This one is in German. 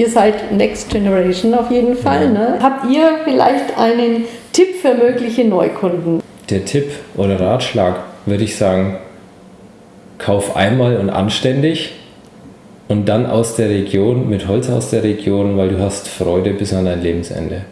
ihr seid Next Generation auf jeden Fall. Ne? Ja. Ne? Habt ihr vielleicht einen Tipp für mögliche Neukunden? Der Tipp oder Ratschlag würde ich sagen, kauf einmal und anständig und dann aus der Region, mit Holz aus der Region, weil du hast Freude bis an dein Lebensende.